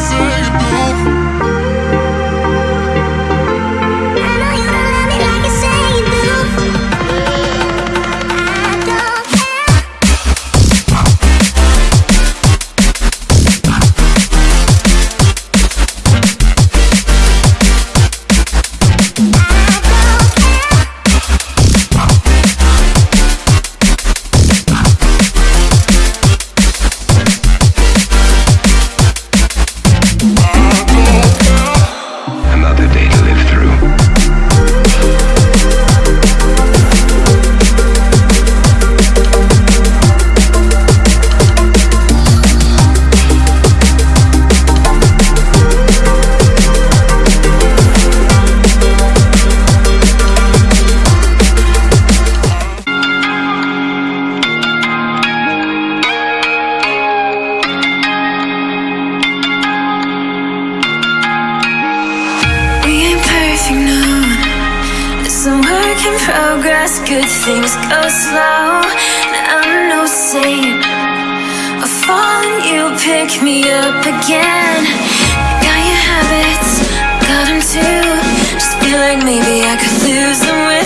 see. progress, good things go slow. I'm no saint. I fall, fallen, you pick me up again. Got your habits, got them too. Just feel like maybe I could lose the way.